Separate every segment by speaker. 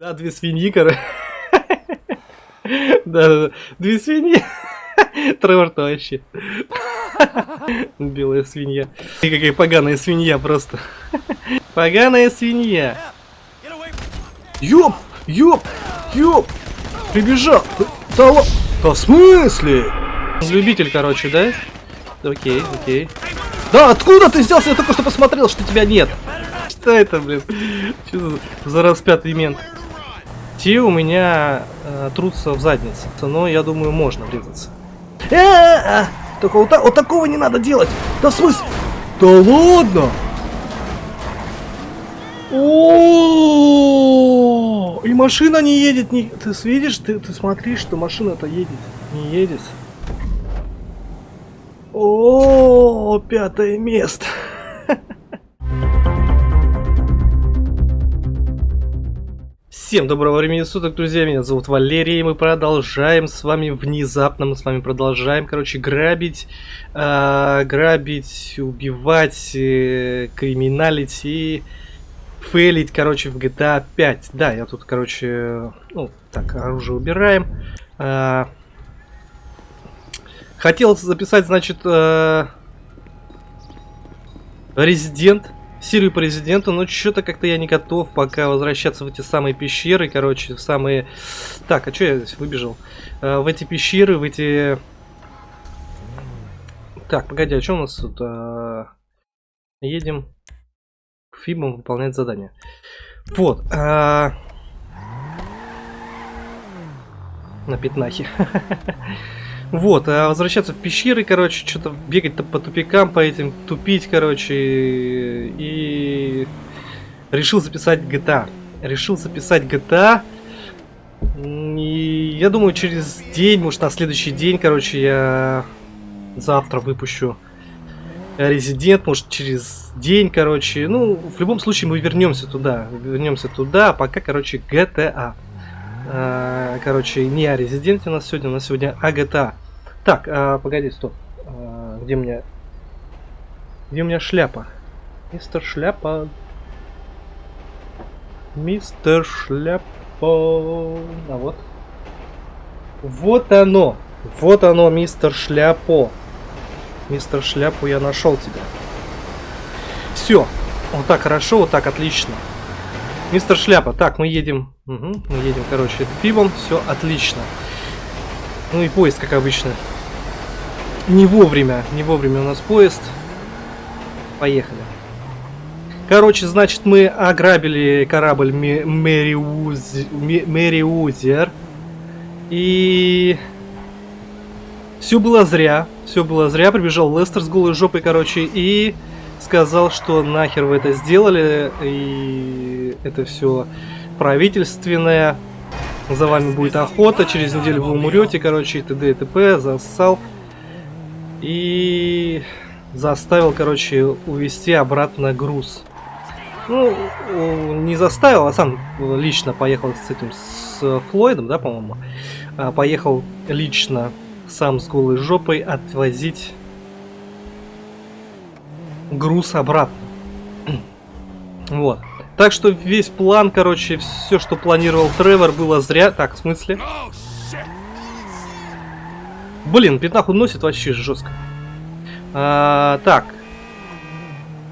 Speaker 1: Да, две свиньи, короче. Да, да, да. Две свиньи. Тревор-то вообще. Белая свинья. И какая поганая свинья просто. Поганая свинья. Ёп! Ёп! Ёп! Прибежал! Да, да в смысле? Любитель, короче, да? Окей, окей. Да, откуда ты взялся? Я только что посмотрел, что тебя нет. Что это, блин? Что за распятый мент? Те у меня э, трутся в заднице, но я думаю, можно врезаться. Э -э -э! Только вот, вот такого не надо делать. Да в смысле? Да ладно? О, и машина не едет, не. Ты видишь, ты, ты смотришь, что машина-то едет, не едет. О, пятое место. Всем доброго времени суток, друзья, меня зовут Валерий, и мы продолжаем с вами внезапно, мы с вами продолжаем, короче, грабить, э, грабить, убивать, э, криминалить и фейлить, короче, в GTA 5. Да, я тут, короче, ну, так, оружие убираем. Э, хотел записать, значит, э, Резидент серию по резиденту, но что-то как-то я не готов пока возвращаться в эти самые пещеры, короче, в самые... Так, а что я здесь выбежал? Э, в эти пещеры, в эти... Так, погоди, а что у нас тут? Э, едем к Фибам выполнять задание. Вот. Э, на пятнахе. Вот, а возвращаться в пещеры, короче, что-то бегать -то по тупикам, по этим, тупить, короче, и решил записать GTA. Решил записать GTA, и я думаю, через день, может, на следующий день, короче, я завтра выпущу Резидент, может, через день, короче. Ну, в любом случае, мы вернемся туда. Вернемся туда, а пока, короче, GTA. А, короче, не о резиденте у нас сегодня, у нас сегодня о GTA. Так, а, погоди, стоп. А, где у меня... Где у меня шляпа? Мистер Шляпа. Мистер Шляпа. А вот. Вот оно. Вот оно, мистер Шляпо. Мистер Шляпу, я нашел тебя. Все. Вот так хорошо, вот так отлично. Мистер Шляпа. Так, мы едем. Угу, мы едем, короче, пивом. Все отлично. Ну и поезд, как обычно. Не вовремя, не вовремя у нас поезд. Поехали. Короче, значит, мы ограбили корабль Мэриузер. И... Все было зря. Все было зря. Прибежал Лестер с голой жопой, короче, и сказал, что нахер вы это сделали. И это все правительственное. За вами будет охота. Через неделю вы умрете, короче, и т.д. и т.п. Зассал и заставил, короче, увезти обратно груз. Ну, не заставил, а сам лично поехал с этим, с Флойдом, да, по-моему. А, поехал лично сам с голой жопой отвозить груз обратно. Вот. Так что весь план, короче, все, что планировал Тревор, было зря. Так, в смысле? Блин, пятнаху носит вообще жестко. А, так.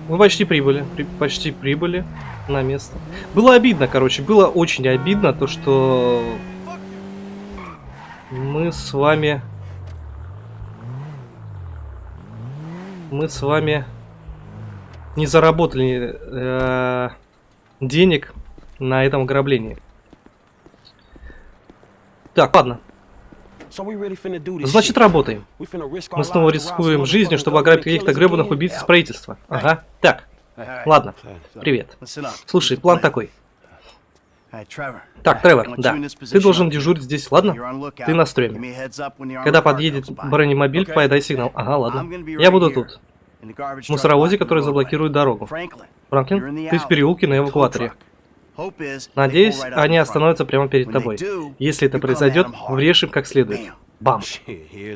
Speaker 1: Мы почти прибыли. При, почти прибыли на место. Было обидно, короче. Было очень обидно то, что мы с вами... Мы с вами не заработали э, денег на этом ограблении. Так, ладно. Значит, работаем. Мы снова рискуем жизнью, чтобы ограбить каких-то гребаных убийц из правительства. Ага. Так. Ладно. Привет. Слушай, план такой. Так, Тревор, да. Ты должен дежурить здесь, ладно? Ты на стреме. Когда подъедет бронемобиль, подай сигнал. Ага, ладно. Я буду тут. В мусоровозе, который заблокирует дорогу. Франклин, ты в переулке на эвакуаторе. Надеюсь, они остановятся прямо перед тобой. Если это произойдет, врежь им как следует. Бам.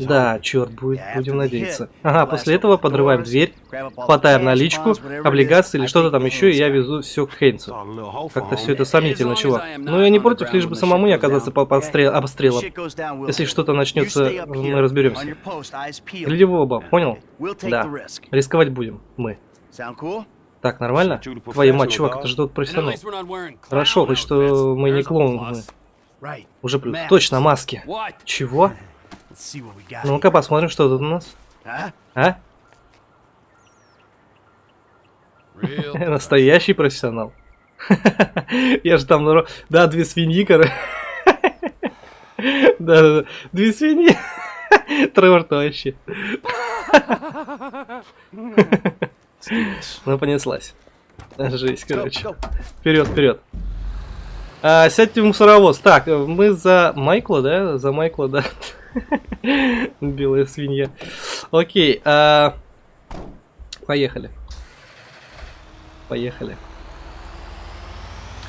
Speaker 1: Да, черт, будет, будем надеяться. Ага, после этого подрываем дверь, хватаем наличку, облигации или что-то там еще, и я везу все к Хейнсу. Как-то все это сомнительно, чувак. Но я не против, лишь бы самому не оказаться под подстрел, обстрелом. Если что-то начнется, мы разберемся. Гляди в оба, понял? Да. Рисковать будем, мы. Так, нормально? Твою мать, чувак, это же тот профессионал. Хорошо, хоть что мы не клоуны. Уже плюс. Точно, маски. Чего? Ну-ка посмотрим, что тут у нас. А? Настоящий профессионал. Я же там... Да, две свиньи, короче. Да, да, да. Две свиньи. Тревор-то вообще. Ну, понеслась. Жесть, короче. Вперед, вперед. А, сядьте в мусоровоз. Так, мы за Майкла, да? За Майкла, да. Белая свинья. Окей. А... Поехали. Поехали.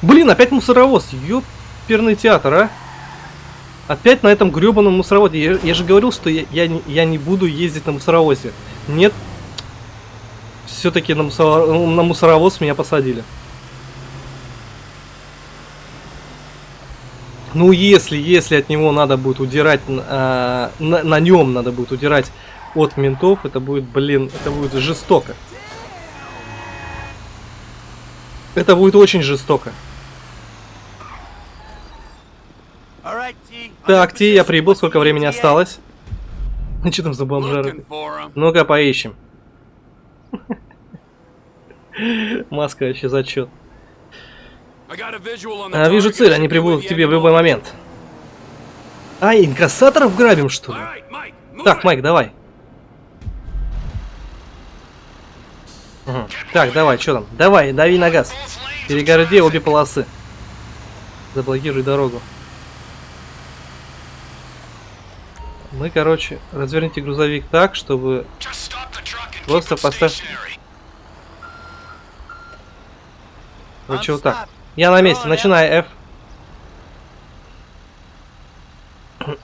Speaker 1: Блин, опять мусоровоз. Ёперный театр, а? Опять на этом гребаном мусоровозе. Я, я же говорил, что я, я, я не буду ездить на мусоровозе. Нет. Все-таки на, мусор... на мусоровоз меня посадили. Ну, если, если от него надо будет удирать, э, на, на нем надо будет удирать от ментов, это будет, блин, это будет жестоко. Это будет очень жестоко. Так, Ти, я прибыл, сколько времени осталось? Ну что там за бомжары? Ну-ка, поищем. Маска вообще зачет. А, вижу цель, они прибудут к тебе в любой момент. А, инкассаторов грабим, что ли? Так, Майк, давай. Угу. Так, давай, что там? Давай, дави на газ. Перегороди обе полосы. Заблокируй дорогу. Мы, короче, разверните грузовик так, чтобы просто поставь... Короче, вот так. Я на месте, начинай F.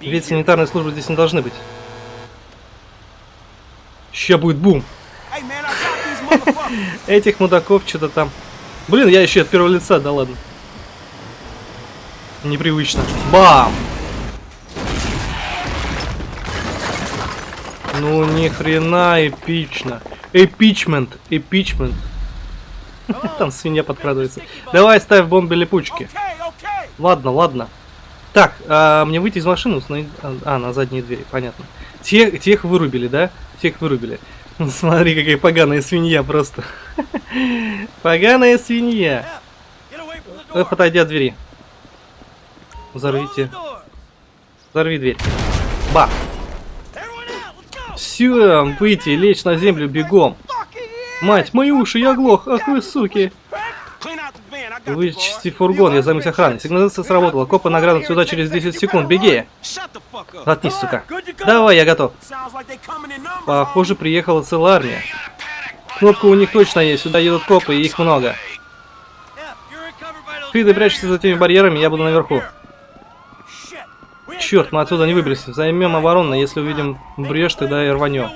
Speaker 1: Ведь санитарные службы здесь не должны быть. Ща будет бум. Этих мудаков что-то там. Блин, я еще от первого лица, да ладно. Непривычно. Бам! Ну ни хрена эпично. Эпичмент, эпичмент. Там свинья подкрадывается. Давай ставь бомбы липучки. Ладно, ладно. Так, а, мне выйти из машины, установить... А, на задние двери, понятно. Тех, тех вырубили, да? Тех вырубили. Смотри, какая поганая свинья просто. Поганая свинья. Подойди от двери. Взорвите. Взорви дверь. Ба. Все, выйти, лечь на землю бегом. Мать, мои уши, я глох, ах вы суки. Вычисти фургон, я займусь охраной. Сигнализация сработала. Копы наградут сюда через 10 секунд. Беги! Заткнись, сука. Давай, я готов. Похоже, приехала целая армия. Кнопка у них точно есть. Сюда едут копы, и их много. Ты, прячешься за теми барьерами, я буду наверху. Черт, мы отсюда не выберемся. Займем оборону, если увидим брешь, тогда и рванем.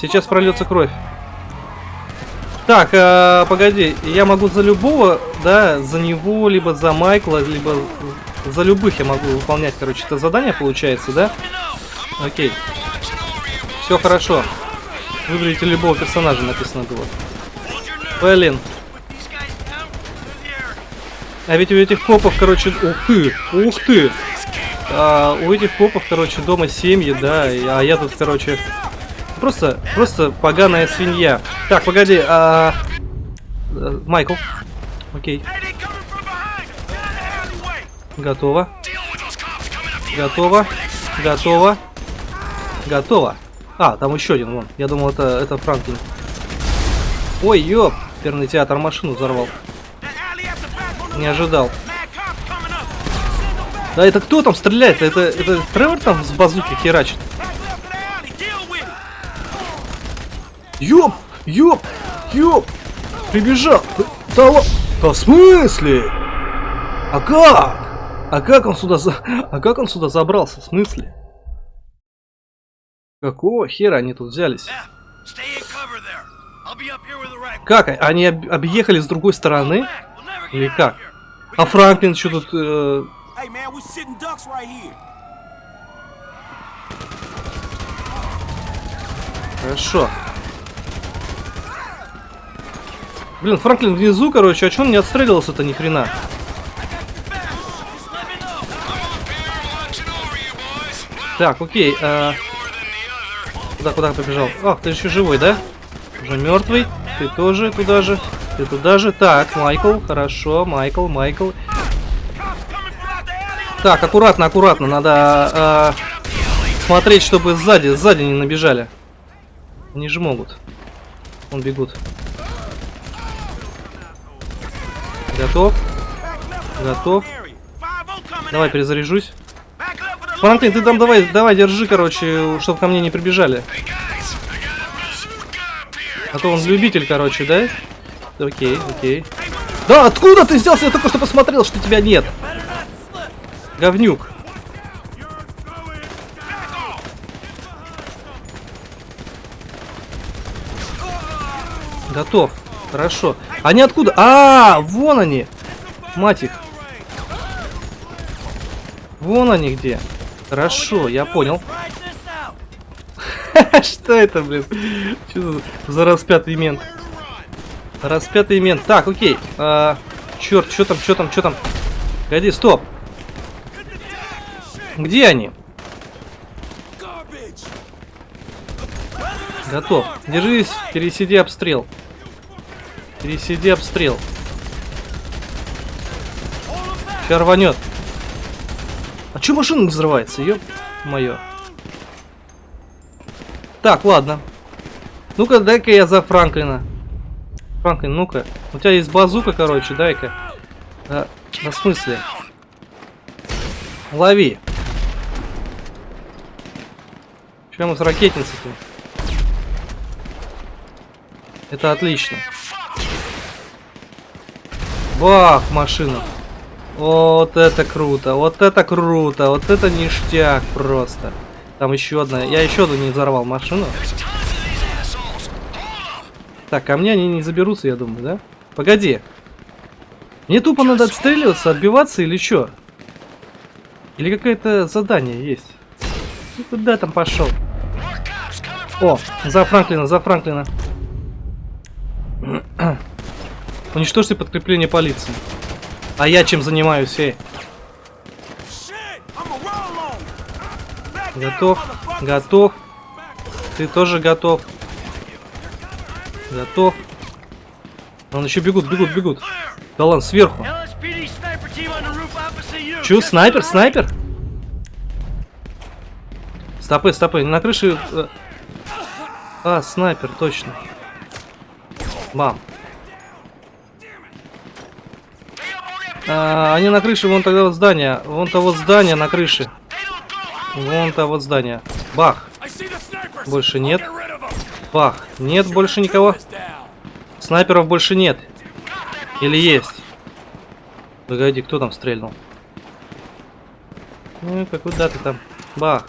Speaker 1: Сейчас прольется кровь. Так, э, погоди, я могу за любого, да, за него, либо за Майкла, либо за любых я могу выполнять, короче, это задание получается, да? Окей. Все хорошо. Выберите любого персонажа, написано было. Блин, а ведь у этих копов, короче, ух ты, ух ты. А, у этих копов, короче, дома семьи, да, а я тут, короче, просто, просто поганая свинья. Так, погоди, а... Э, Майкл. Окей. Готово. Готово. Готово. Готово. А, там еще один, вон. Я думал, это, это Франклин. Ой, ёп. Перный театр машину взорвал. Не ожидал. Да это кто там стреляет? Это, это Тревор там с базуки херачит? Ёп! Ёп! Ёп! Прибежал! Да, да в смысле? А как? А как он сюда за... А как он сюда забрался? В смысле? Какого хера они тут взялись? Как? Они об объехали с другой стороны? Или как? А Франклин что тут... Э... Хорошо. Блин, Франклин внизу, короче, а чё он не отстреливался-то ни хрена? Так, окей. А... Куда, куда побежал? Ах, ты еще живой, да? Уже мертвый. Ты тоже туда же. Ты туда же. Так, Майкл, хорошо. Майкл, Майкл. Так, аккуратно, аккуратно. Надо а, смотреть, чтобы сзади, сзади не набежали. Они же могут. Он бегут. Готов. Готов. Давай, перезаряжусь. Франклин, ты там давай, давай, держи, короче, чтобы ко мне не прибежали. А то он любитель, короче, да? Окей, окей. Да, откуда ты взялся? Я только что посмотрел, что тебя нет. Говнюк. Готов. Хорошо. Они откуда? А, вон они. Мать их. Вон они где. Хорошо, я понял. Что это, блин? Что за распятый мент? Распятый мент. Так, окей. А, черт, что там, что там, что там? Погоди, стоп. Где они? Готов. Держись, пересиди обстрел. Пересиди обстрел. Сейчас рванет. А че машина взрывается, ёп мое. Так, ладно. Ну-ка, дай-ка я за Франклина. Франклин, ну-ка. У тебя есть базука, короче, дай-ка. Да, на смысле? Лови. Чем мы с ракетницей-то? Это отлично. Бах, машина. Вот это круто, вот это круто, вот это ништяк просто. Там еще одна, я еще одну не взорвал машину. Так, ко мне они не заберутся, я думаю, да? Погоди. Мне тупо надо отстреливаться, отбиваться или что? Или какое-то задание есть? Ты куда там пошел? О, за Франклина, за Франклина. Уничтожьте подкрепление полиции. А я чем занимаюсь, эй? Готов, готов. Ты тоже готов. Готов. Он еще бегут, бегут, бегут. Да ладно, сверху. Че, снайпер, снайпер? Стопы, стопы, на крыше... Э, а, снайпер, точно. Бам. А, они на крыше, вон тогда вот здание. Вон то вот здание на крыше. Вон то вот здание. Бах. Больше нет. Бах. Нет больше никого. Снайперов больше нет. Или есть? Погоди, кто там стрельнул? Ну, как куда ты там? Бах.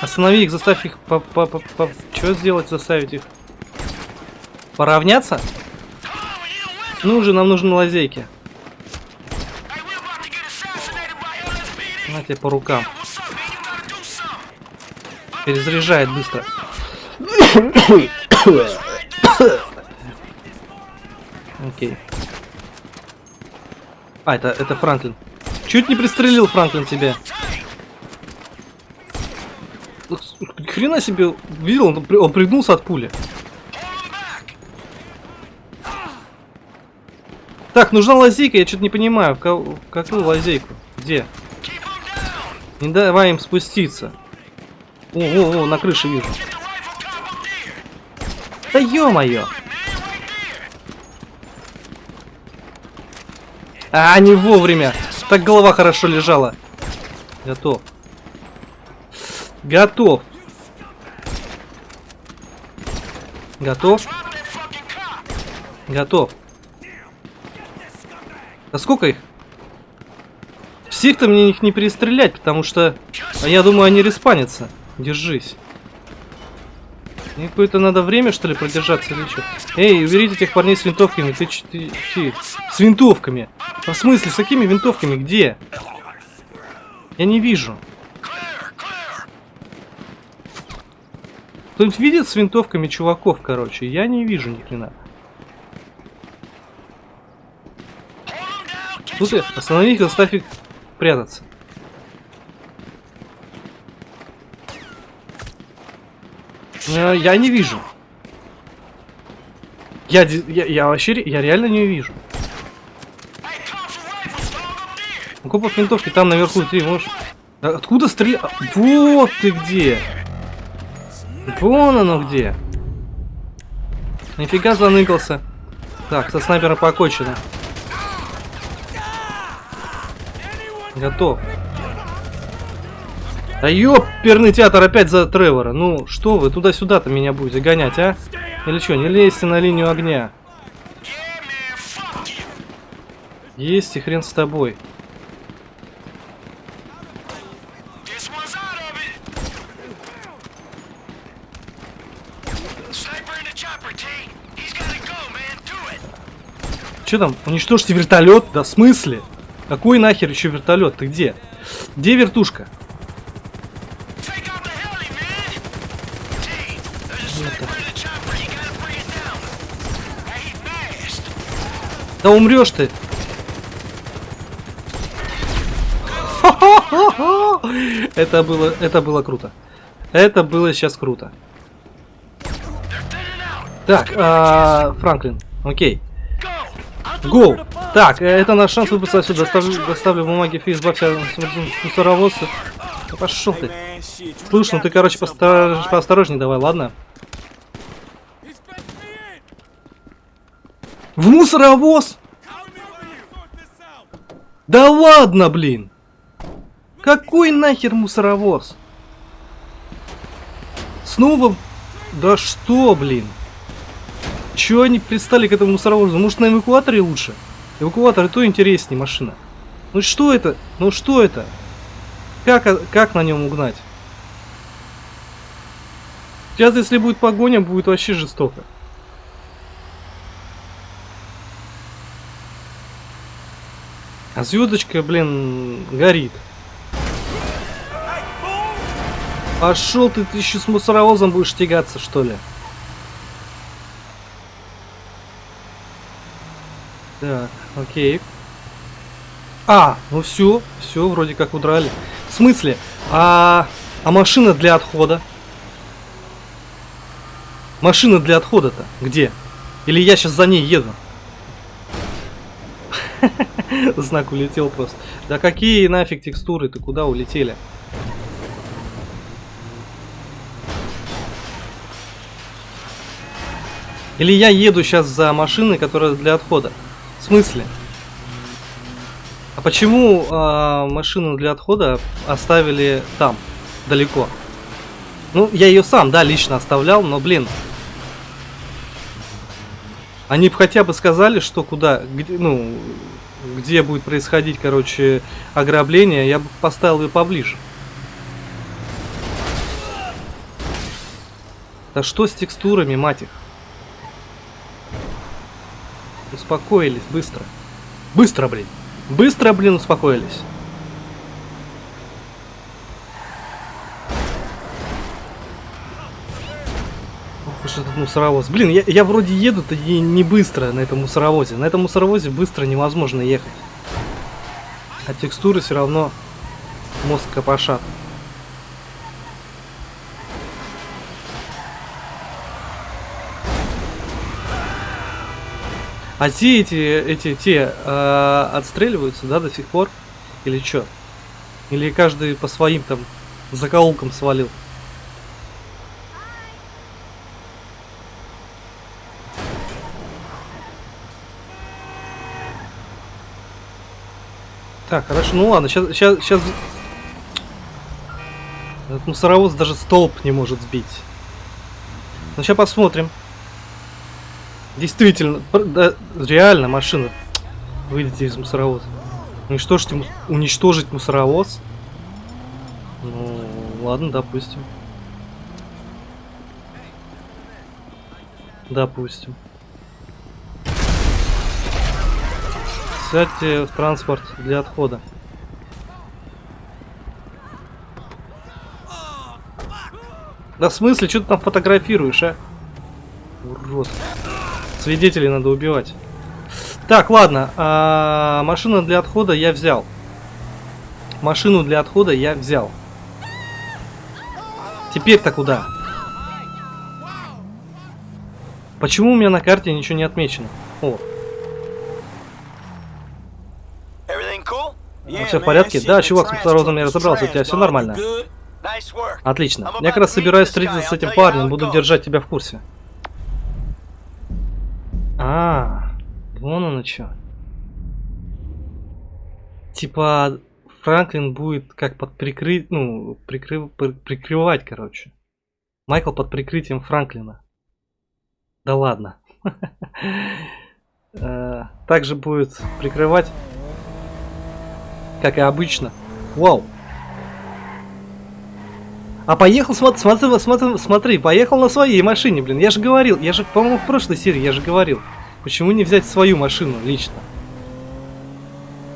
Speaker 1: Останови их, заставь их по, по, по, по... Что сделать, заставить их? Поравняться? Ну же, нам нужны лазейки. На тебе по рукам. Перезаряжает быстро. Окей. А, это, это Франклин. Чуть не пристрелил Франклин тебя. Хрена себе, видел, он, он пригнулся от пули. Так, нужна лазейка, я что-то не понимаю. Какую лазейку? Где? Не давай им спуститься. О, о, о, на крыше вижу. Да ё-моё! А, не вовремя. Так голова хорошо лежала. Готов. Готов. Готов. Готов. А сколько их? Всех-то мне их не перестрелять, потому что... А я думаю, они респанятся. Держись. Мне какое-то надо время, что ли, продержаться или что? Эй, уберите этих парней с винтовками. Ты, ты, С винтовками. А в смысле, с какими винтовками? Где? Я не вижу. Кто-нибудь видит с винтовками чуваков, короче? Я не вижу ни хрена. Тут ты, останови их, заставь их прятаться. Я не вижу. Я, я, я вообще, я реально не вижу. Копов винтовки там наверху, ты можешь... Откуда стрелять? Вот ты где! Вон оно где! Нифига заныкался. Так, со снайпером покончено. Готов. Да ёперный театр опять за Тревора. Ну, что вы туда-сюда-то меня будете гонять, а? Или что, не лезьте на линию огня. Есть и хрен с тобой. Че там? Уничтожьте вертолет? Да в смысле? Какой нахер еще вертолет? Ты где? Где вертушка? Да умрешь ты! Это было, это было круто. Это было сейчас круто. Так, а, Франклин, окей. Гоу! Так, это наш шанс выбраться отсюда. Доставлю, доставлю бумаги фейс, избавься от мусоровоза. Да пошел ты. Слушай, ну ты, короче, поосторож... поосторожней давай, ладно? В мусоровоз? Да ладно, блин! Какой нахер мусоровоз? Снова? Да что, блин? Чего они пристали к этому мусоровозу? Может на эвакуаторе лучше? Эвакуатор и то интереснее машина. Ну что это? Ну что это? Как, как на нем угнать? Сейчас, если будет погоня, будет вообще жестоко. А звездочка, блин, горит. Пошел ты, ты еще с мусоровозом будешь тягаться, что ли? Так, окей. А, ну все, все, вроде как удрали. В смысле? А, а машина для отхода? Машина для отхода-то где? Или я сейчас за ней еду? Знак улетел просто. Да какие нафиг текстуры? Ты куда улетели? Или я еду сейчас за машиной, которая для отхода? В смысле? А почему э, машину для отхода оставили там, далеко? Ну, я ее сам, да, лично оставлял, но, блин. Они бы хотя бы сказали, что куда, где, ну, где будет происходить, короче, ограбление, я бы поставил ее поближе. Да что с текстурами, мать их? Успокоились, быстро. Быстро, блин. Быстро, блин, успокоились. Ох этот мусоровоз. Блин, я, я вроде еду-то и не быстро на этом мусоровозе. На этом мусоровозе быстро невозможно ехать. А текстуры все равно мозг копошат. А те эти, эти, те э, отстреливаются, да, до сих пор? Или что? Или каждый по своим там закоулкам свалил? Так, хорошо, ну ладно, сейчас, сейчас, сейчас... Этот мусоровоз даже столб не может сбить. Ну, сейчас посмотрим. Действительно, да, реально машина. Выйдите из мусоровоза. Уничтожить, уничтожить мусоровоз? Ну, ладно, допустим. Допустим. Сядьте в транспорт для отхода. Да в смысле, что ты там фотографируешь, а? Урод. Свидетелей надо убивать. Так, ладно. А, машина для отхода я взял. Машину для отхода я взял. Теперь-то куда? Почему у меня на карте ничего не отмечено? О. Ну, все в порядке? Да, чувак, с мусорозом я разобрался, у тебя все нормально. Отлично. Я как раз собираюсь встретиться с этим парнем, буду держать тебя в курсе. А, вон оно что. Типа, Франклин будет как под прикрыть, ну, прикрыв, прикрывать, короче. Майкл под прикрытием Франклина. Да ладно. Э, также будет прикрывать, как и обычно. Вау. А поехал, смотри, смотри, смотри, смотри, поехал на своей машине, блин. Я же говорил, я же, по-моему, в прошлой серии я же говорил. Почему не взять свою машину лично?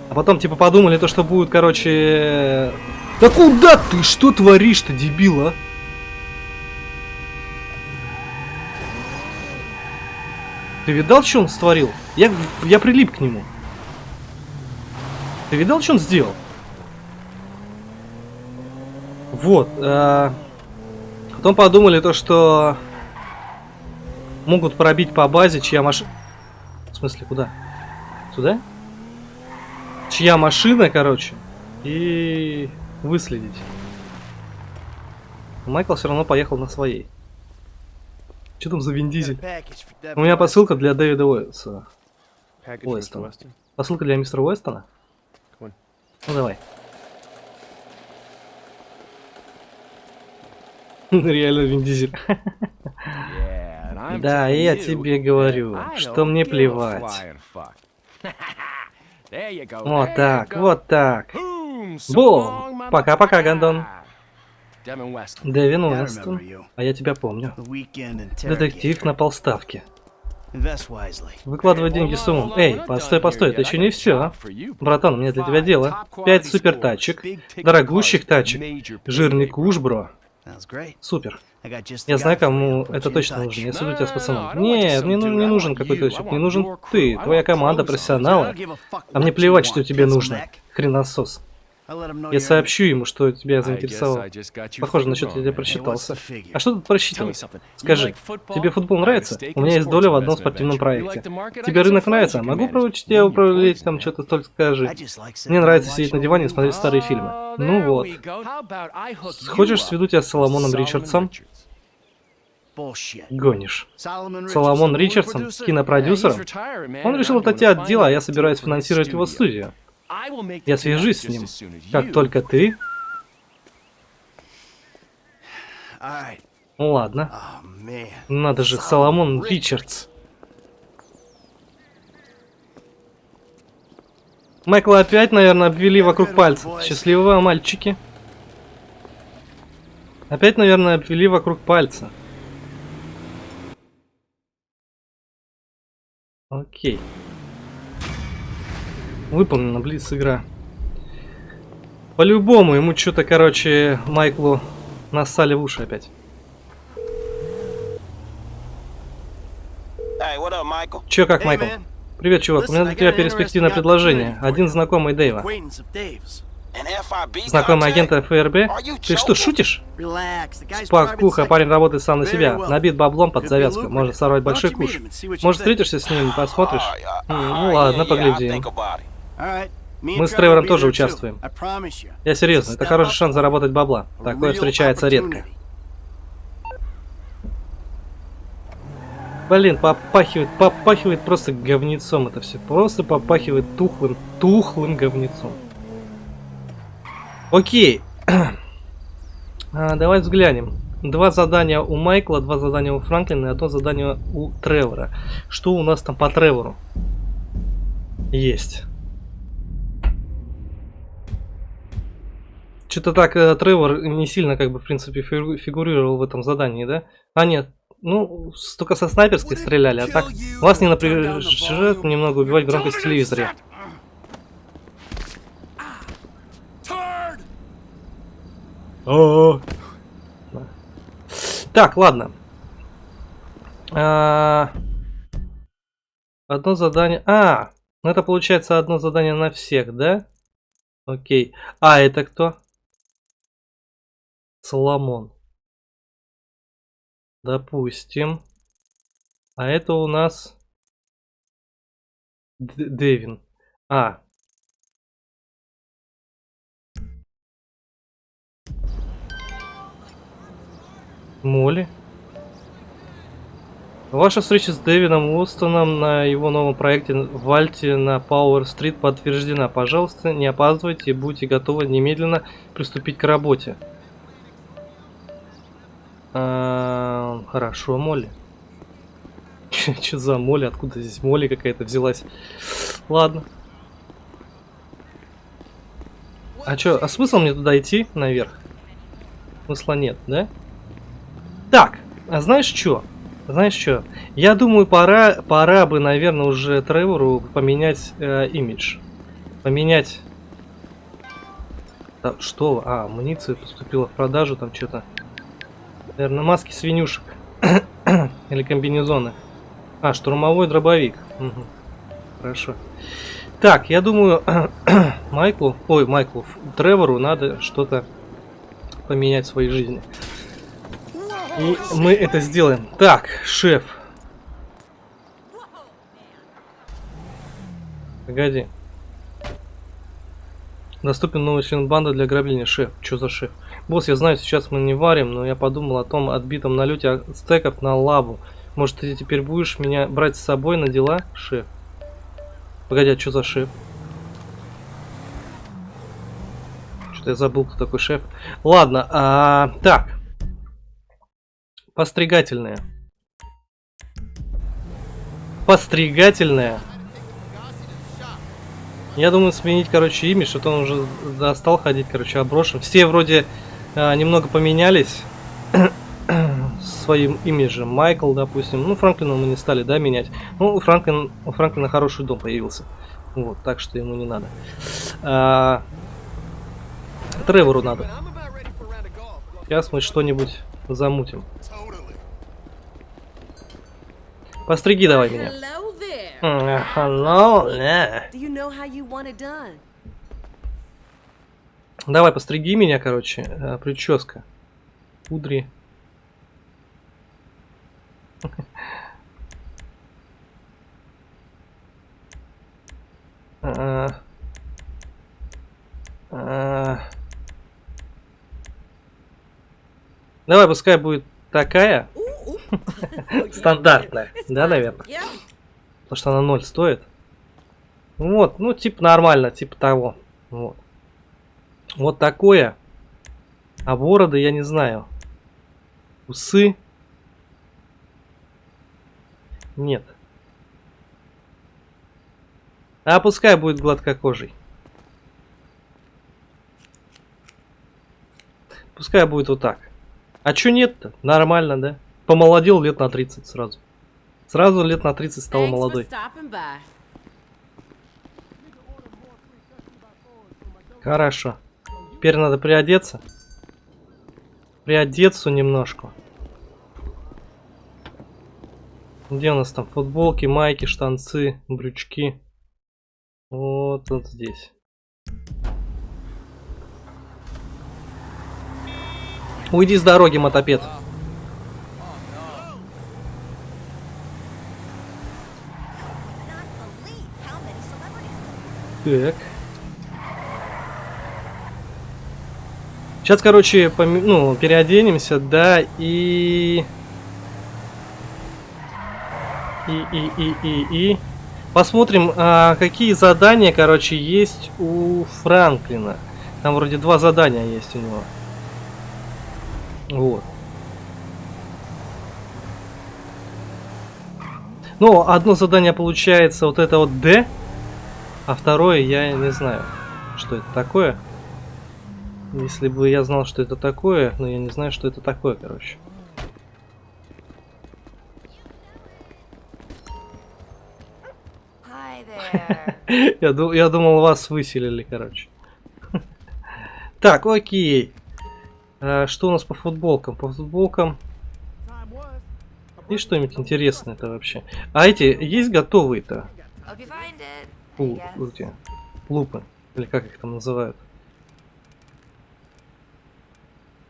Speaker 1: А потом, типа, подумали то, что будет, короче... Да куда ты? Что творишь-то, дебил, а? Ты видал, что он створил? Я, я прилип к нему. Ты видал, что он сделал? Вот. Э, потом подумали то, что могут пробить по базе, чья машина... В смысле, куда? Сюда? Чья машина, короче, и выследить. Майкл все равно поехал на своей. Что там за Виндизель? У меня посылка для Дэвида Уэстона. Уэстона. Посылка для мистера Уэстона? Ну давай. Реально Виндизель. Да, я тебе говорю, что мне плевать. Вот так, вот так. Бум! Пока-пока, Гандон. Дэвин Уэстон. А я тебя помню. Детектив на полставке. Выкладывай деньги с умом. Эй, постой, постой, это еще не все. Братан, у меня для тебя дело. Пять супер тачек, дорогущих тачек, жирный куш, бро. Супер. Я знаю, кому это точно нужно. Я суду тебя с пацаном. Нет, мне ну, не нужен какой-то человек. Мне нужен ты, твоя команда, профессионалы. А мне плевать, что тебе нужно. Хреносос. Я сообщу ему, что тебя заинтересовало. Похоже, насчет я просчитался. А что тут просчитывать? Скажи, тебе футбол нравится? У меня есть доля в одном спортивном проекте. Тебе рынок нравится? Могу проучить тебя управлять там что-то, только скажи. Мне нравится сидеть на диване и смотреть старые фильмы. Ну вот. Хочешь сведу тебя с Соломоном Ричардсом? Гонишь. Соломон Ричардсон, кинопродюсером? Он решил отойти от дела, а я собираюсь финансировать его студию. Я свяжусь с ним, как только ты... Ну ладно. Надо же, Соломон Ричардс. Майкла опять, наверное, обвели вокруг пальца. Счастливого, мальчики. Опять, наверное, обвели вокруг пальца. Окей. Выполнена Блиц игра. По-любому, ему что-то, короче, Майклу нассали в уши опять. Че как, Майкл? Привет, чувак. У меня для тебя перспективное предложение. Один знакомый Дэйва. Знакомый агент ФРБ? Ты что, шутишь? Спокуха, парень работает сам на себя. Набит баблом под завязку. Может сорвать большой куш. Может встретишься с ним, посмотришь? Ну ладно, поглядим. Мы с Тревором тоже участвуем. Я серьезно, это хороший шанс заработать бабла. Такое встречается редко. Блин, попахивает, попахивает просто говнецом это все. Просто попахивает тухлым, тухлым говнецом. Окей. а, давай взглянем. Два задания у Майкла, два задания у Франклина и одно задание у Тревора. Что у нас там по Тревору? Есть. Что-то так э, Тревор не сильно, как бы, в принципе, фигурировал в этом задании, да? А, нет. Ну, только со снайперской стреляли, а так вас не напряжет немного убивать громкость в телевизоре. О, Так, ладно. А... Одно задание... А, ну это получается одно задание на всех, да? Окей. А, это кто? Соломон. Допустим. А это у нас... Д Дэвин. А. Молли. Ваша встреча с Дэвином Устоном на его новом проекте в Альте на Пауэр-стрит подтверждена. Пожалуйста, не опаздывайте и будьте готовы немедленно приступить к работе. А, хорошо, Молли. Че за Молли? Откуда здесь Молли какая-то взялась? Ладно. А чё, а смысл мне туда идти наверх? Смысла нет, да? Так, а знаешь что? Знаешь что? Я думаю, пора, пора бы, наверное, уже Тревору поменять э, имидж. Поменять... Да, что? А, амуниция поступила в продажу, там что-то. Наверное, маски свинюшек. Или комбинезоны. А, штурмовой дробовик. Угу. Хорошо. Так, я думаю, Майклу, ой, Майклу, Тревору надо что-то поменять в своей жизни. И мы это сделаем. Так, шеф. Погоди. Доступен новый член банды для ограбления. Шеф. Что за шеф? Босс, я знаю, сейчас мы не варим, но я подумал о том отбитом налете стеков на лабу. Может, ты теперь будешь меня брать с собой на дела, шеф? Погоди, а что за шеф? Что-то я забыл, кто такой шеф. Ладно, а, так. Постригательная. Постригательная. Я думаю сменить, короче, имя, что-то он уже достал ходить, короче, оброшен. Все вроде а, немного поменялись своим имиджем. Майкл, допустим. Ну, Франклина мы не стали, да, менять. Ну, у, Франклин, у Франклина хороший дом появился. Вот, так что ему не надо. А, Тревору надо. Сейчас мы что-нибудь замутим. Постриги давай меня. Hello there. Давай, постриги меня, короче. А, прическа. Пудри. А, а. Давай, пускай будет такая. Стандартная, да, наверное? Потому что она 0 стоит. Вот, ну, типа нормально, типа того. Вот. Вот такое. А бороды я не знаю. Усы. Нет. А пускай будет гладкокожий. Пускай будет вот так. А чё нет-то? Нормально, да? Помолодел лет на 30 сразу. Сразу лет на 30 стал молодой. Хорошо. Теперь надо приодеться. Приодеться немножко. Где у нас там футболки, майки, штанцы, брючки? Вот, вот здесь. Уйди с дороги, мотопед. Так. Сейчас, короче, пом... ну, переоденемся, да, и... И, и, и, и, и... Посмотрим, а, какие задания, короче, есть у Франклина. Там вроде два задания есть у него. Вот. Ну, одно задание получается вот это вот D. А второе я не знаю, что это такое. Если бы я знал, что это такое, но я не знаю, что это такое, короче. я, ду я думал, вас выселили, короче. так, окей. А, что у нас по футболкам? По футболкам... Есть что-нибудь интересное это вообще? А эти есть готовые-то? Лупы. Или как их там называют?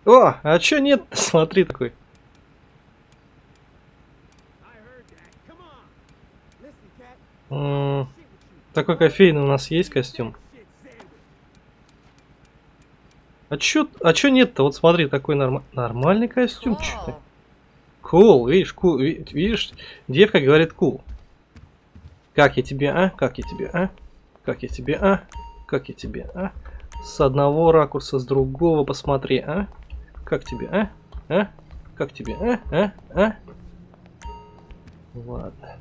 Speaker 1: О, а чё нет? Смотри такой. М такой кофейный у нас есть костюм. А чё, а чё нет-то? Вот смотри, такой норм... нормальный костюм. Чё Кул, cool, видишь, кул, cool, видишь, девка говорит кул. Cool. Как я тебе, а? Как я тебе, а? Как я тебе, а? Как я тебе, а? С одного ракурса, с другого посмотри, а? Как тебе, а? А? Как тебе, а? А? А? Ладно.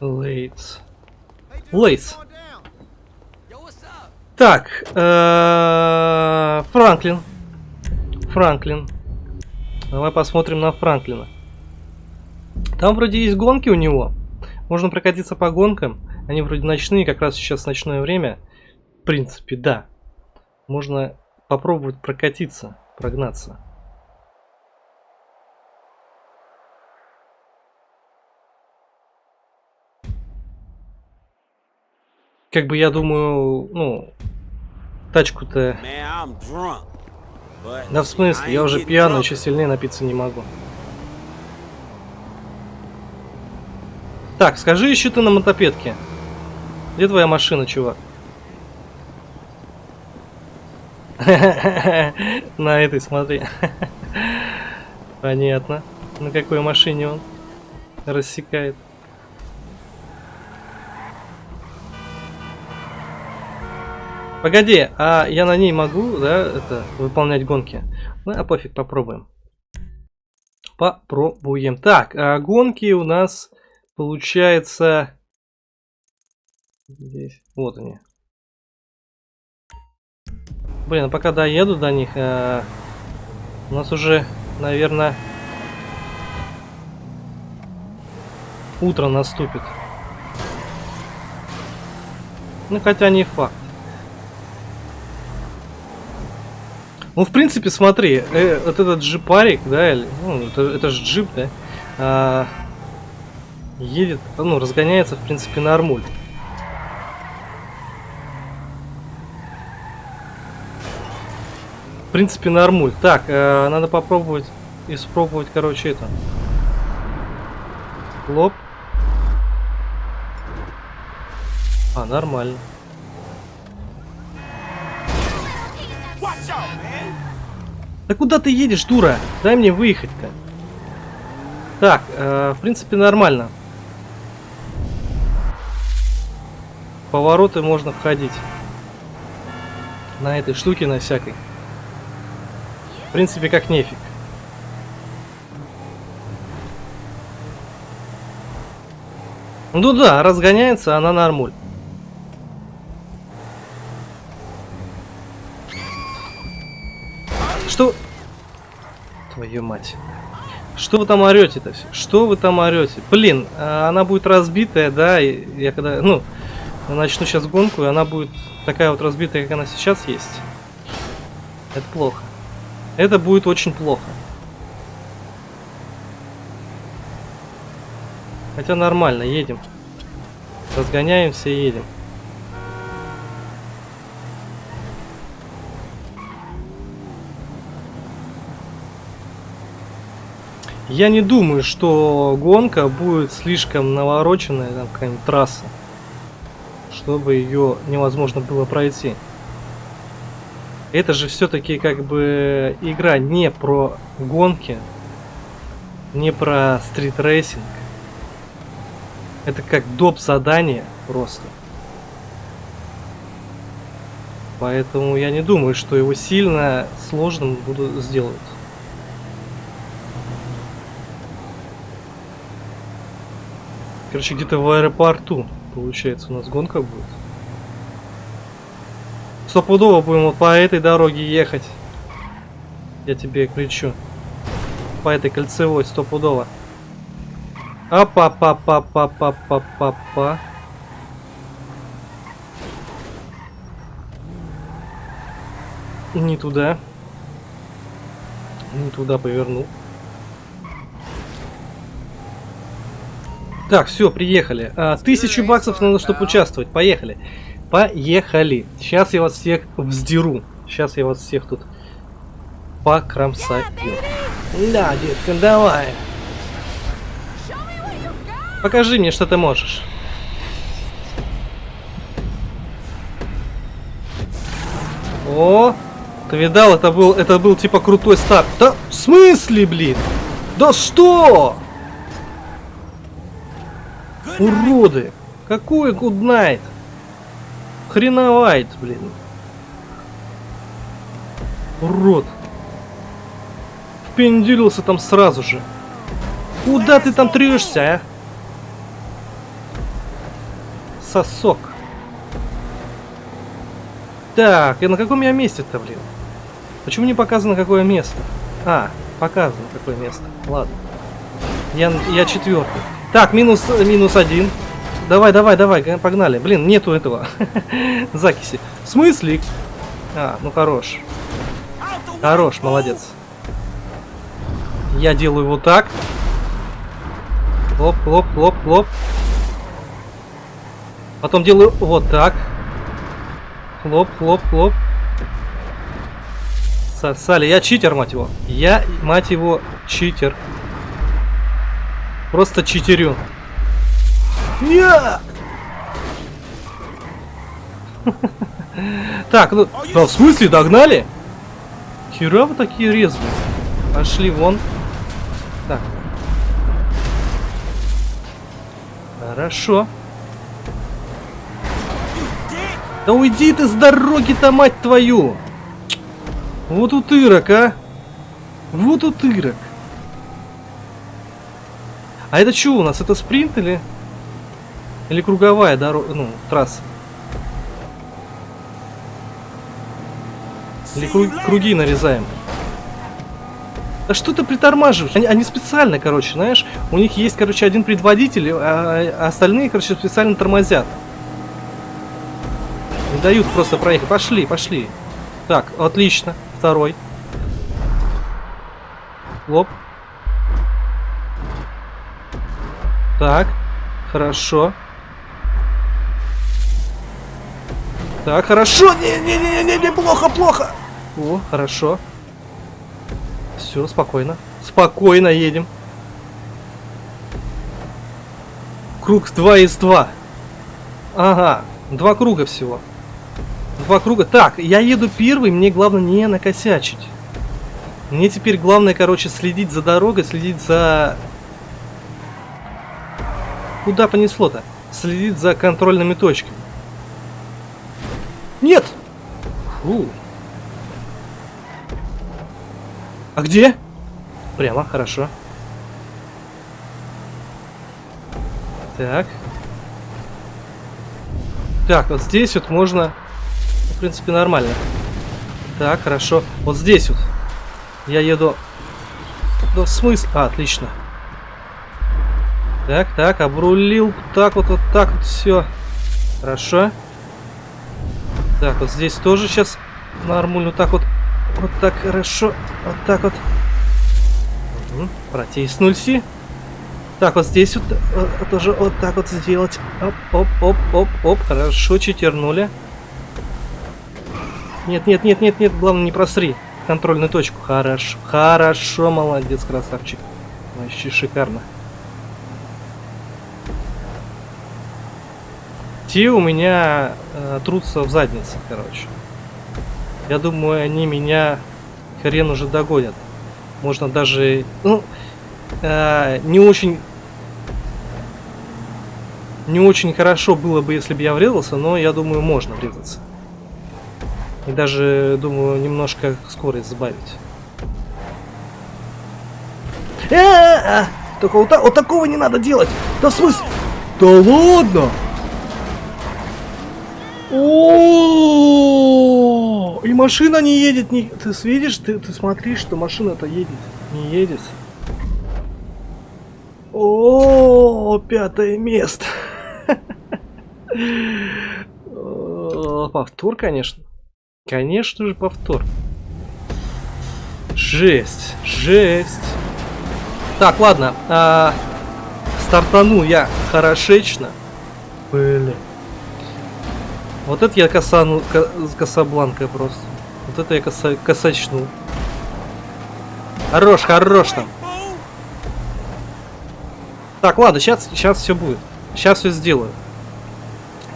Speaker 1: Лейтс. Лейтс. Так, э, Франклин. Франклин. Давай посмотрим на Франклина. Там вроде есть гонки у него. Можно прокатиться по гонкам. Они вроде ночные, как раз сейчас ночное время. В принципе, да. Можно попробовать прокатиться, прогнаться. Как бы я думаю, ну, тачку-то... Да в смысле, я уже пьяный, еще сильнее напиться не могу. Так, скажи еще ты на мотопедке. Где твоя машина, чувак? На этой, смотри. Понятно. На какой машине он рассекает. Погоди, а я на ней могу, да, это, выполнять гонки? Ну, а пофиг, попробуем. Попробуем. Так, а гонки у нас, получается... Здесь, вот они. Блин, а пока доеду до них, а... у нас уже, наверное, утро наступит. Ну, хотя не факт. Ну, в принципе, смотри, э, вот этот джипарик, да, или, ну, это, это же джип, да, а, едет, ну, разгоняется, в принципе, на армуль. В принципе, на армуль. Так, э, надо попробовать, испробовать, короче, это. Лоб. А, нормально. Да куда ты едешь, дура? Дай мне выехать-то. Так, э, в принципе, нормально. Повороты можно входить. На этой штуке, на всякой. Принципе, как нефиг. Ну да, разгоняется она нормуль. Что? Твою мать. Что вы там орете-то все? Что вы там орете? Блин, а она будет разбитая, да, и я когда, ну, начну сейчас гонку, и она будет такая вот разбитая, как она сейчас есть. Это плохо. Это будет очень плохо. Хотя нормально, едем. Разгоняемся и едем. Я не думаю, что гонка будет слишком навороченная, там какая-нибудь трасса, чтобы ее невозможно было пройти. Это же все-таки как бы игра не про гонки, не про стрит-рейсинг. Это как доп. задание просто. Поэтому я не думаю, что его сильно сложным буду сделать. Короче, где-то в аэропорту, получается, у нас гонка будет. Стопудово будем вот по этой дороге ехать. Я тебе кричу. По этой кольцевой, стопудово. Апа-па-па-па-па-па-па. Не туда. Не туда повернул. Так, все, приехали. А, тысячу баксов надо, чтобы участвовать. Поехали. Поехали. Сейчас я вас всех вздеру. Сейчас я вас всех тут покромсаю. Да, детка, давай. Покажи мне, что ты можешь. О, ты видал, это был, это был типа крутой старт. Да, в смысле, блин? Да что? Уроды! Какой гуднайт? Хреновайт, блин. Урод. Впенделился там сразу же. Куда ты там трешься, а? Сосок. Так, и на каком я месте-то, блин? Почему не показано, какое место? А, показано, какое место. Ладно. Я, я четвертый. Так, минус, минус один. Давай, давай, давай, погнали. Блин, нету этого закиси. В смысле? А, ну хорош. Хорош, молодец. Я делаю вот так. Лоп, лоп, лоп, лоп. Потом делаю вот так. Хлоп, хлоп, хлоп. Сосали. Я читер, мать его. Я, мать его, читер. Просто читерю. Я! Так, ну, да, в смысле, догнали? Хера вы такие резвые. Пошли вон. Так. Хорошо. Да уйди ты с дороги-то, мать твою! Вот утырок, а! Вот утырок. А это что у нас? Это спринт или... Или круговая дорога, ну, трасса? Или кру круги нарезаем? Да что ты притормаживаешь? Они, они специально, короче, знаешь, у них есть, короче, один предводитель, а, а остальные, короче, специально тормозят. Не дают просто проехать. Пошли, пошли. Так, отлично. Второй. Лоп. Так, хорошо. Так, хорошо. Не-не-не-не, плохо, плохо. О, хорошо. Все, спокойно. Спокойно едем. Круг 2 из 2. Ага, два круга всего. Два круга. Так, я еду первый, мне главное не накосячить. Мне теперь главное, короче, следить за дорогой, следить за Куда понесло-то? Следит за контрольными точками. Нет! Фу. А где? Прямо, хорошо. Так. Так, вот здесь вот можно... В принципе, нормально. Так, хорошо. Вот здесь вот. Я еду... Да в смысле? А, отлично. Так, так, обрулил. Так вот, вот так вот все. Хорошо. Так, вот здесь тоже сейчас нормально. Вот так вот. Вот так хорошо. Вот так вот. Угу. Протиснулся. Так, вот здесь вот, вот э, тоже вот так вот сделать. Оп, оп, оп, оп, оп. Хорошо, читернули. Нет, нет, нет, нет, нет. Главное, не просри контрольную точку. Хорошо, хорошо, молодец, красавчик. Вообще шикарно. Те у меня э, трутся в заднице, короче. Я думаю, они меня хрен уже догонят. Можно даже, ну, э, не очень, не очень хорошо было бы, если бы я врезался, но я думаю, можно врезаться. И даже, думаю, немножко скорость сбавить. Э -э -э! Только вот, вот такого не надо делать! Да в смысле? Да ладно? О, и машина не едет, не... Ты видишь, ты, ты смотри, что машина-то едет, не едет. О, пятое место. Повтор, конечно. Конечно же, повтор. Жесть, жесть. Так, ладно. А, стартанул я хорошечно. Блин. Вот это я косану, кособланкой просто. Вот это я коса, косачнул. Хорош, хорош там. Так, ладно, сейчас, сейчас все будет. Сейчас все сделаю.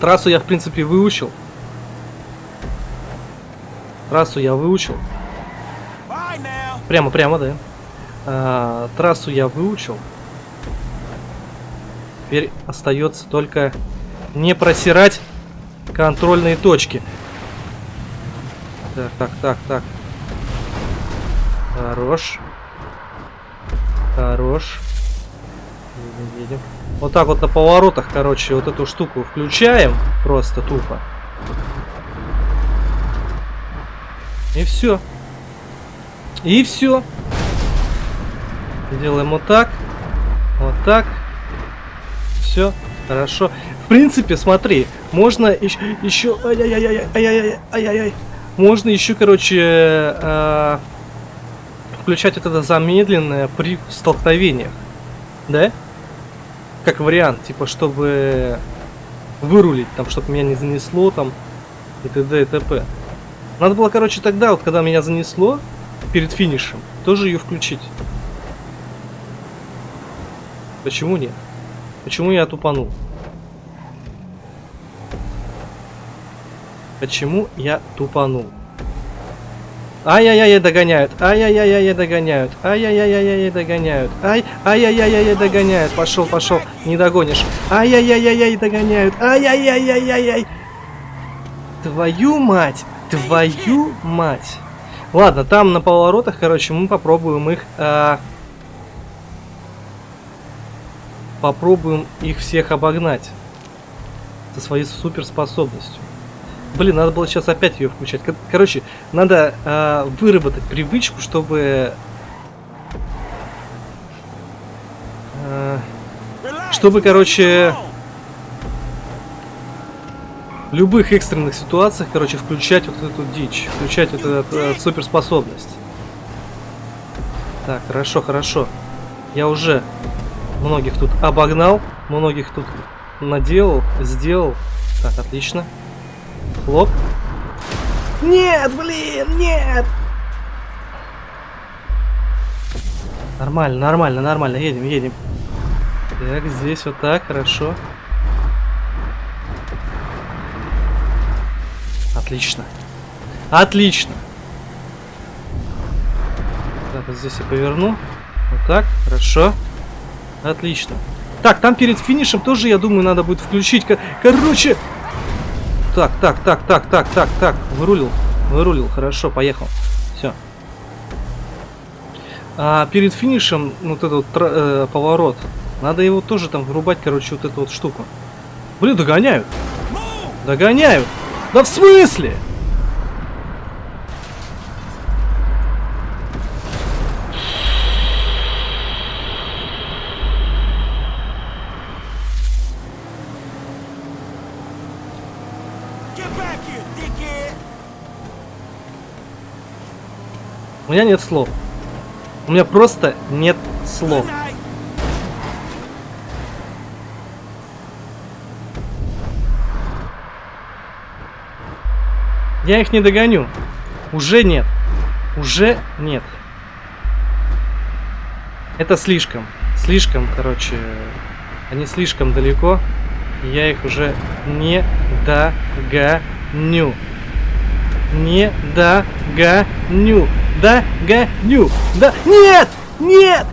Speaker 1: Трассу я, в принципе, выучил. Трассу я выучил. Прямо, прямо, да. А, трассу я выучил. Теперь остается только не просирать контрольные точки. Так, так, так, так. Хорош. Хорош. Едем, едем. Вот так вот на поворотах, короче, вот эту штуку включаем. Просто тупо. И все. И все. Делаем вот так. Вот так. Все. Хорошо. В принципе, смотри, можно еще... еще ай-яй-яй-яй-яй-яй-яй. Можно еще, короче, э, включать вот это замедленное при столкновениях. Да? Как вариант, типа, чтобы вырулить, там, чтобы меня не занесло, там, и т.д. и т.п. Надо было, короче, тогда, вот когда меня занесло, перед финишем, тоже ее включить. Почему нет? Почему я тупанул? Почему я тупанул? Ай-яй-яй, догоняют. Ай-яй-яй-яй, догоняют. Ай-яй-яй-яй, догоняют. Ай, ай-яй-яй-яй, догоняют. Пошел, пошел. Не догонишь. Ай-яй-яй-яй, догоняют. Ай-яй-яй-яй-яй. Твою мать. Твою мать. Ладно, там на поворотах, короче, мы попробуем их... А... Попробуем их всех обогнать. Со своей суперспособностью. Блин, надо было сейчас опять ее включать. Короче, надо э, выработать привычку, чтобы... Э, чтобы, короче... В любых экстренных ситуациях, короче, включать вот эту дичь. Включать вот эту э, суперспособность. Так, хорошо, хорошо. Я уже многих тут обогнал. Многих тут наделал, сделал. Так, отлично. Хлоп. Нет, блин, нет! Нормально, нормально, нормально. Едем, едем. Так, здесь вот так, хорошо. Отлично. Отлично. Так, вот здесь я поверну. Вот так, хорошо. Отлично. Так, там перед финишем тоже, я думаю, надо будет включить. Короче, так, так, так, так, так, так, так. Вырулил. Вырулил. Хорошо, поехал. Все. А перед финишем вот этот э, поворот. Надо его тоже там врубать, короче, вот эту вот штуку. Блин, догоняют. Догоняют. Да в смысле? У меня нет слов. У меня просто нет слов. Я их не догоню. Уже нет. Уже нет. Это слишком. Слишком, короче. Они слишком далеко. Я их уже не догоню. Не догоню. Да, гоню. Да. Нет! Нет!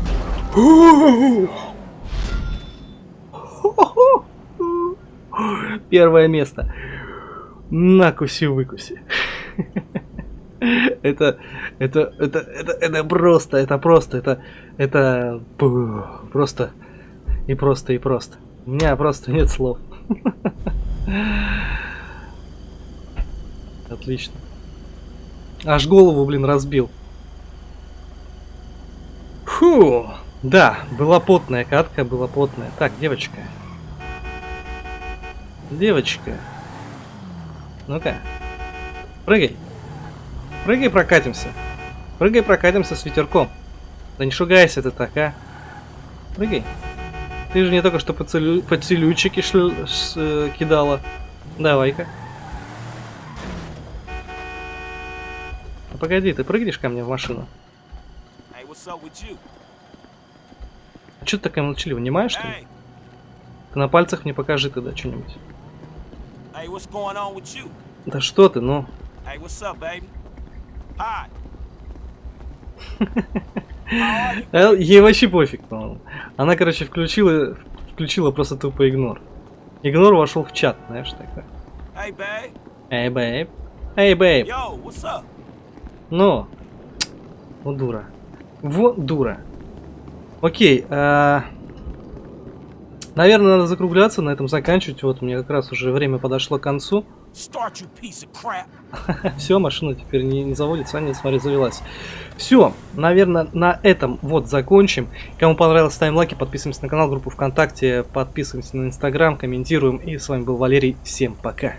Speaker 1: Первое место. Накуси-выкуси. Это, это, это, это, это просто, это просто, это, это просто, и просто, и просто. У меня просто нет слов. Отлично. Аж голову, блин, разбил. Фу. Да, была потная катка, была потная. Так, девочка. Девочка. Ну-ка. Прыгай. Прыгай, прокатимся. Прыгай, прокатимся с ветерком. Да не шугайся ты так, а. Прыгай. Ты же не только что поцелю... поцелуйчики шл... ш... э, кидала. Давай-ка. Погоди, ты прыгнешь ко мне в машину?
Speaker 2: Hey?
Speaker 1: А что ты такая молчаливая, внимаешь, что ли? Ты на пальцах мне покажи тогда что-нибудь.
Speaker 2: hey?
Speaker 1: Да что ты, ну.
Speaker 2: Hey, up?
Speaker 1: А, Ей вообще пофиг, по-моему. Она, короче, включила, включила просто тупо игнор. Игнор вошел в чат, знаешь, такой.
Speaker 2: Hey, babe.
Speaker 1: Эй, бейб. Эй, бейб. Ну. Вот дура. Вот дура. Окей. а, Наверное, надо закругляться, на этом заканчивать. Вот, мне как раз уже время подошло к концу. Все, машина теперь не, не заводится, а нет, смотри, завелась. Все, наверное, на этом вот закончим. Кому понравилось, ставим лайки, подписываемся на канал, группу ВКонтакте, подписываемся на Инстаграм, комментируем. И с вами был Валерий. Всем пока.